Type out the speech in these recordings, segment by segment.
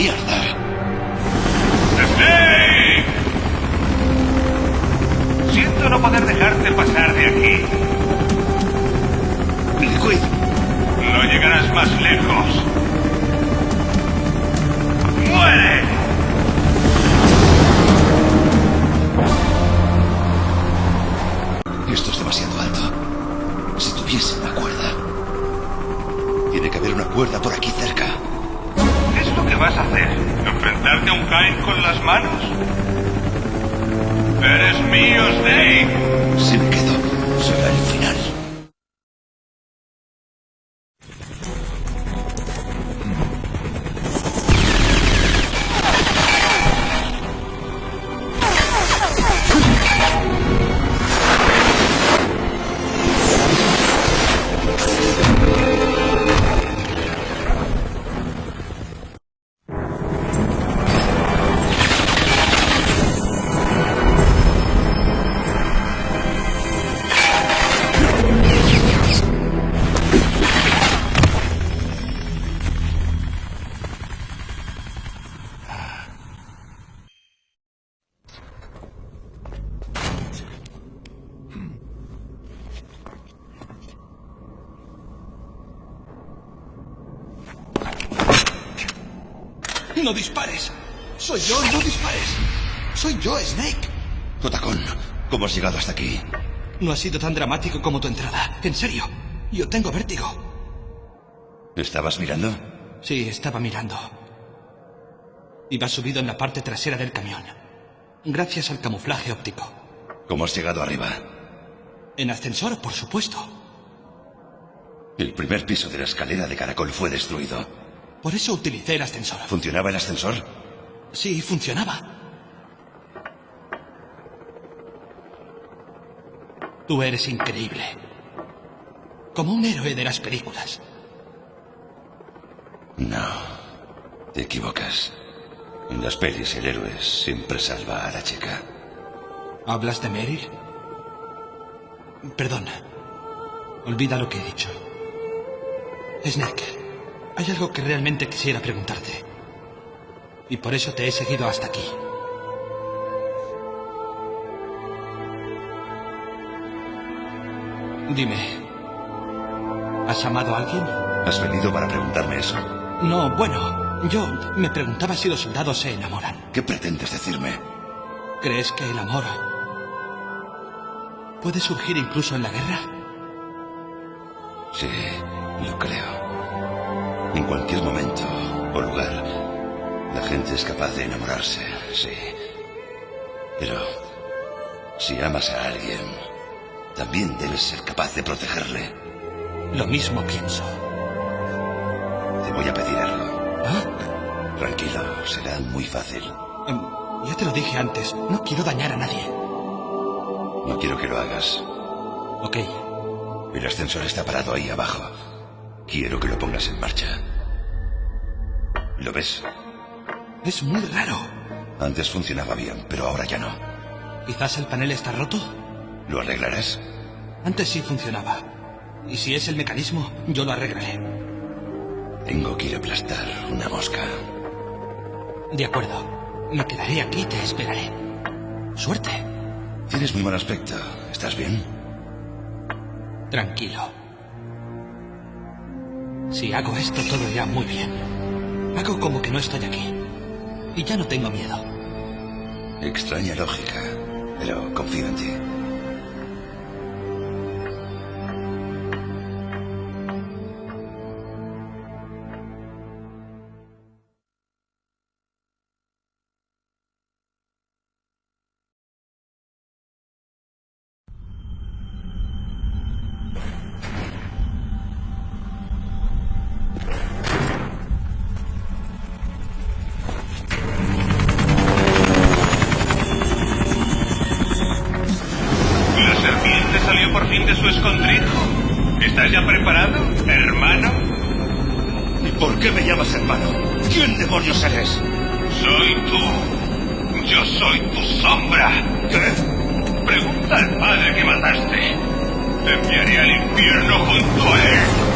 mierda. ¿eh? Las manos? ¡Eres mío, Snake! Si me quedo, será el final. ¡No dispares! ¡Soy yo! ¡No dispares! ¡Soy yo, Snake! Otacón, ¿cómo has llegado hasta aquí? No ha sido tan dramático como tu entrada. En serio, yo tengo vértigo. ¿Estabas mirando? Sí, estaba mirando. Iba subido en la parte trasera del camión. Gracias al camuflaje óptico. ¿Cómo has llegado arriba? En ascensor, por supuesto. El primer piso de la escalera de caracol fue destruido. Por eso utilicé el ascensor. ¿Funcionaba el ascensor? Sí, funcionaba. Tú eres increíble. Como un héroe de las películas. No. Te equivocas. En las pelis el héroe siempre salva a la chica. ¿Hablas de Meryl? Perdona. Olvida lo que he dicho. Snake, hay algo que realmente quisiera preguntarte. Y por eso te he seguido hasta aquí. Dime, ¿has amado a alguien? ¿Has venido para preguntarme eso? No, bueno, yo me preguntaba si los soldados se enamoran. ¿Qué pretendes decirme? ¿Crees que el amor puede surgir incluso en la guerra? Sí, lo creo. En cualquier momento o lugar, la gente es capaz de enamorarse, sí. Pero si amas a alguien, también debes ser capaz de protegerle. Lo mismo pienso. Te voy a pedir algo. ¿Ah? Tranquilo, será muy fácil. Em, ya te lo dije antes, no quiero dañar a nadie. No quiero que lo hagas. Ok, El ascensor está parado ahí abajo. Quiero que lo pongas en marcha. ¿Lo ves? es muy raro. Antes funcionaba bien, pero ahora ya no. Quizás el panel está roto. ¿Lo arreglarás? Antes sí funcionaba. Y si es el mecanismo, yo lo arreglaré. Tengo que ir a aplastar una mosca. De acuerdo. Me quedaré aquí y te esperaré. Suerte. Tienes muy mal aspecto. ¿Estás bien? Tranquilo. Si hago esto, todo irá muy bien. Hago como que no estoy aquí. Y ya no tengo miedo. Extraña lógica, pero confío en ti. De su escondrijo. ¿Estás ya preparado, hermano? ¿Y por qué me llamas hermano? ¿Quién demonios eres? Soy tú. Yo soy tu sombra. ¿Qué? Pregunta al padre que mataste. Te enviaré al infierno junto a él.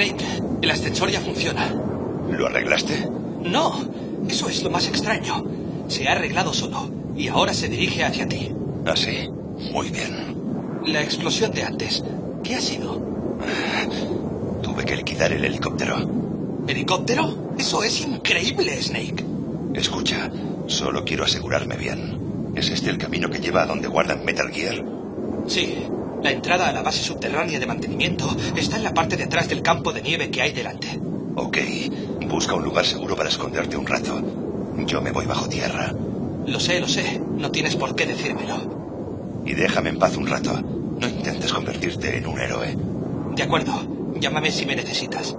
El ascensor ya funciona. ¿Lo arreglaste? No, eso es lo más extraño. Se ha arreglado solo y ahora se dirige hacia ti. Así. Muy bien. La explosión de antes, ¿qué ha sido? Tuve que liquidar el helicóptero. ¿Helicóptero? Eso es increíble, Snake. Escucha, solo quiero asegurarme bien. ¿Es este el camino que lleva a donde guardan Metal Gear? Sí, la entrada a la base subterránea de mantenimiento está en la parte de atrás del campo de nieve que hay delante. Ok, busca un lugar seguro para esconderte un rato. Yo me voy bajo tierra. Lo sé, lo sé. No tienes por qué decírmelo. Y déjame en paz un rato. No intentes convertirte en un héroe. De acuerdo. Llámame si me necesitas.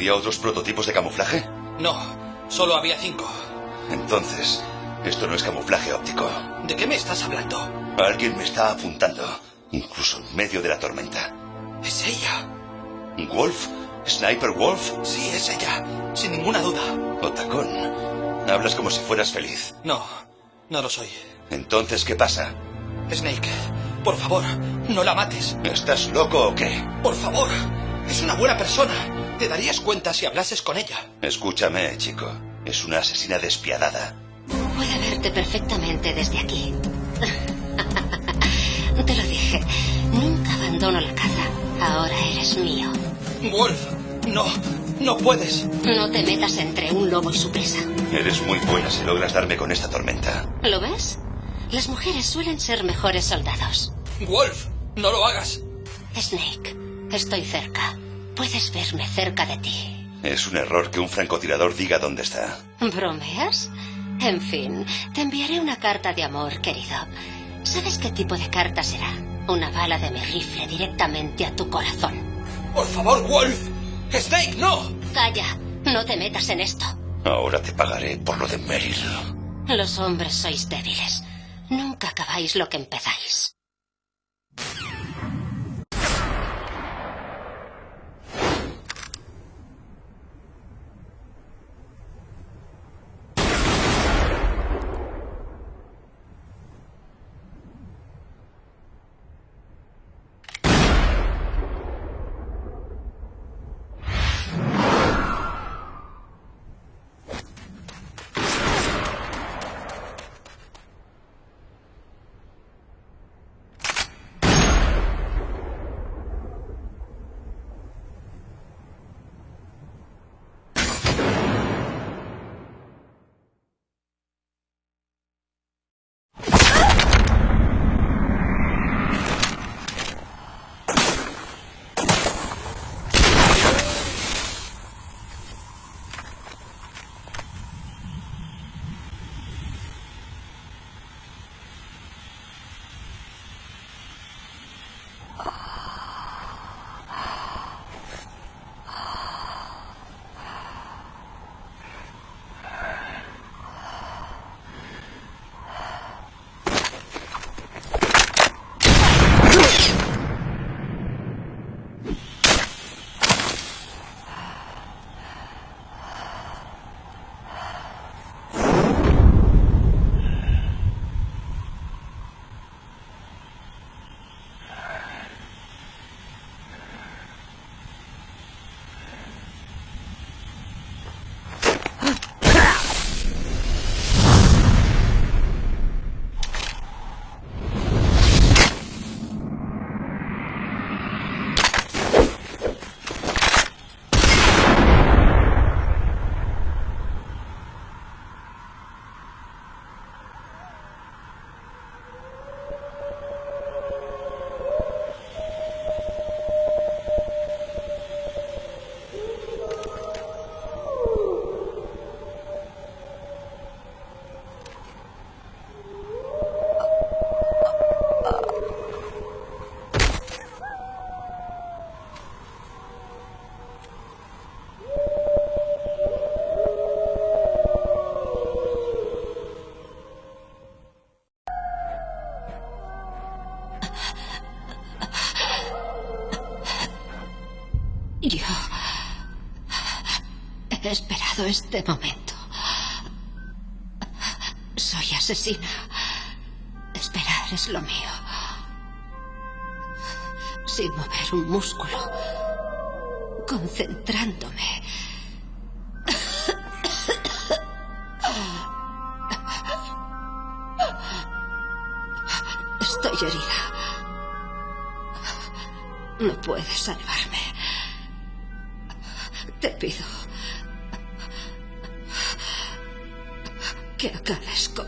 ¿Había otros prototipos de camuflaje? No, solo había cinco. Entonces, esto no es camuflaje óptico. ¿De qué me estás hablando? Alguien me está apuntando, incluso en medio de la tormenta. Es ella. ¿Wolf? ¿Sniper Wolf? Sí, es ella. Sin ninguna duda. Otacón, hablas como si fueras feliz. No, no lo soy. Entonces, ¿qué pasa? Snake, por favor, no la mates. ¿Estás loco o qué? Por favor, es una buena persona. Te darías cuenta si hablases con ella. Escúchame, chico. Es una asesina despiadada. Puede verte perfectamente desde aquí. Te lo dije. Nunca abandono la caza. Ahora eres mío. Wolf, no, no puedes. No te metas entre un lobo y su presa. Eres muy buena si logras darme con esta tormenta. ¿Lo ves? Las mujeres suelen ser mejores soldados. Wolf, no lo hagas. Snake, estoy cerca. Puedes verme cerca de ti. Es un error que un francotirador diga dónde está. ¿Bromeas? En fin, te enviaré una carta de amor, querido. ¿Sabes qué tipo de carta será? Una bala de mi rifle directamente a tu corazón. Por favor, Wolf. Snake, no. Calla, no te metas en esto. Ahora te pagaré por lo de Meryl. Los hombres sois débiles. Nunca acabáis lo que empezáis. Este momento. Soy asesina. Esperar es lo mío. Sin mover un músculo. Concentrándome. Estoy herida. No puedes salvarme.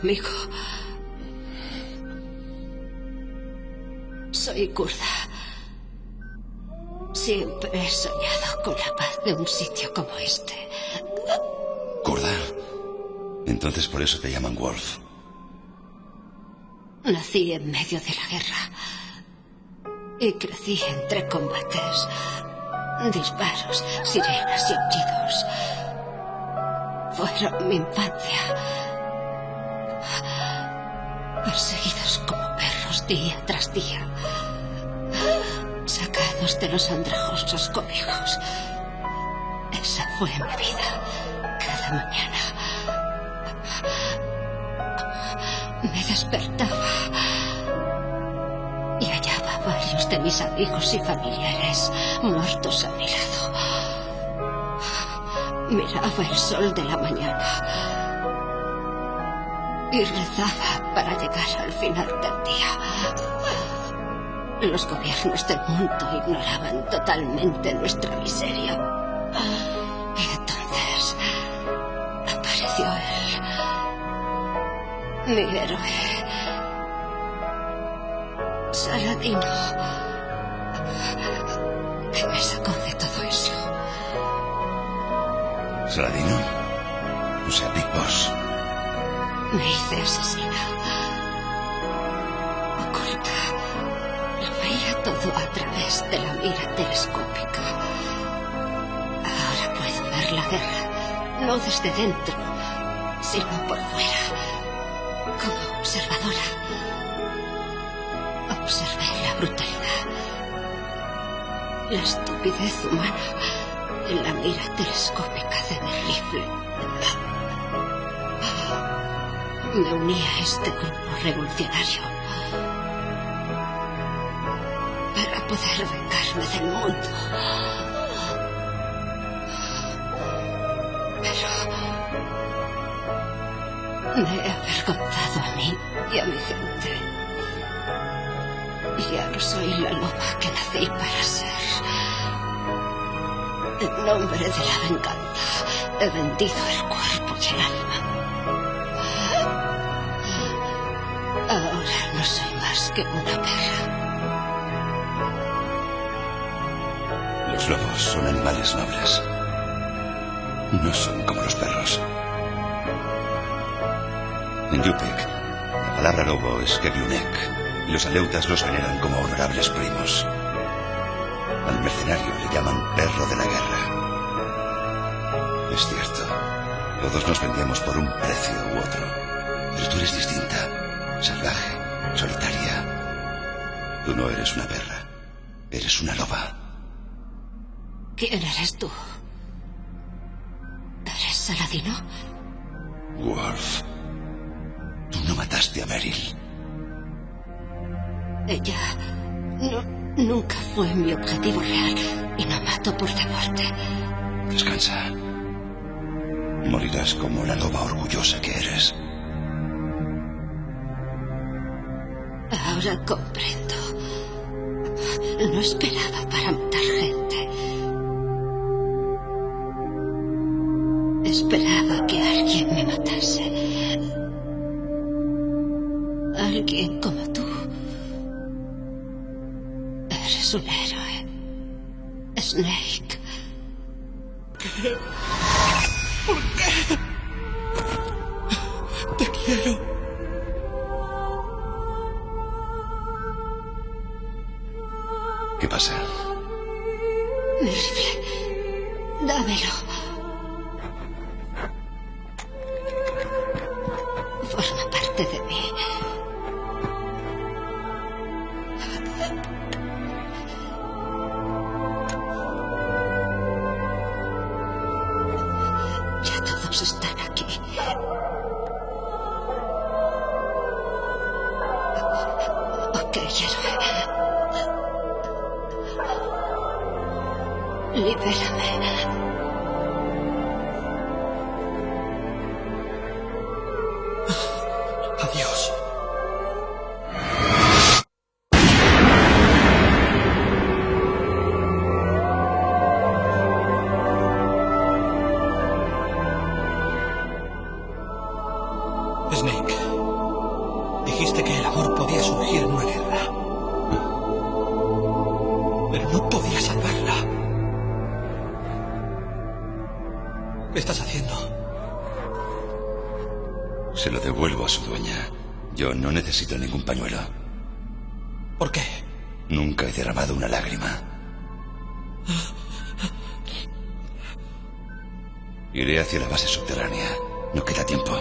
Conmigo. Soy kurda. Siempre he soñado con la paz de un sitio como este. ¿Kurda? Entonces por eso te llaman Wolf. Nací en medio de la guerra y crecí entre combates, disparos, sirenas y aullidos. Fueron mi infancia. Perseguidos como perros día tras día. Sacados de los andrajosos cobijos. Esa fue mi vida. Cada mañana. Me despertaba y hallaba varios de mis amigos y familiares muertos a mi lado. Miraba el sol de la mañana y rezaba para llegar al final del día. Los gobiernos del mundo ignoraban totalmente nuestra miseria. Y entonces apareció él, mi héroe. Saladino. Que me sacó de todo eso. ¿Saladino? O sea, Big Boss. Me hice asesina. Oculta. Lo veía todo a través de la mira telescópica. Ahora puedo ver la guerra, no desde dentro, sino por fuera, como observadora. Observé la brutalidad, la estupidez humana en la mira telescópica de mi rifle. Me uní a este grupo revolucionario para poder vengarme del mundo. Pero me he avergonzado a mí y a mi gente. Ya no soy la loba que nací para ser. En nombre de la venganza he vendido el cuerpo y el alma. Que una perra. Los lobos son animales nobles. No son como los perros. En Yupek, la palabra lobo es Keviunek, y los aleutas los veneran como honorables primos. Al mercenario le llaman perro de la guerra. Es cierto, todos nos vendemos por un precio u otro, pero tú eres distinta, salvaje, solitaria. Tú no eres una perra, eres una loba. ¿Quién eres tú? ¿Eres Saladino? Wolf, tú no mataste a Meryl. Ella no, nunca fue mi objetivo real y no mato por deporte. Descansa. Morirás como la loba orgullosa que eres. Ahora comprendo. No esperaba para matar gente. Esperaba que alguien me matase. Alguien como tú. Eres un héroe. Mi rifle. Dámelo. Necesito ningún pañuelo. ¿Por qué? Nunca he derramado una lágrima. Iré hacia la base subterránea. No queda tiempo.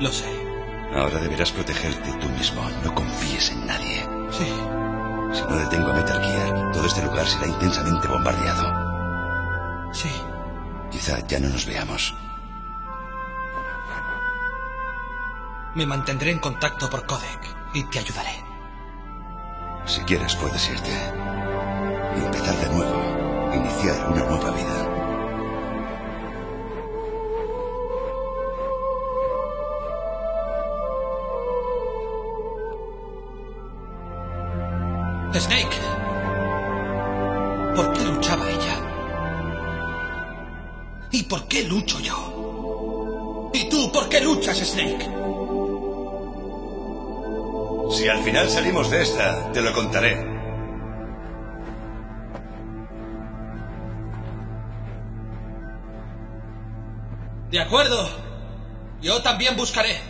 Lo sé. Ahora deberás protegerte tú mismo. No confíes en nadie. Sí. Si no detengo a Metal Gear, todo este lugar será intensamente bombardeado. Sí. Quizá ya no nos veamos. Me mantendré en contacto por codec y te ayudaré. Si quieres, puedes irte. Y empezar de nuevo. Iniciar una nueva vida. Snake. ¿Por qué luchaba ella? ¿Y por qué lucho yo? ¿Y tú por qué luchas, Snake? Si al final salimos de esta, te lo contaré. De acuerdo. Yo también buscaré.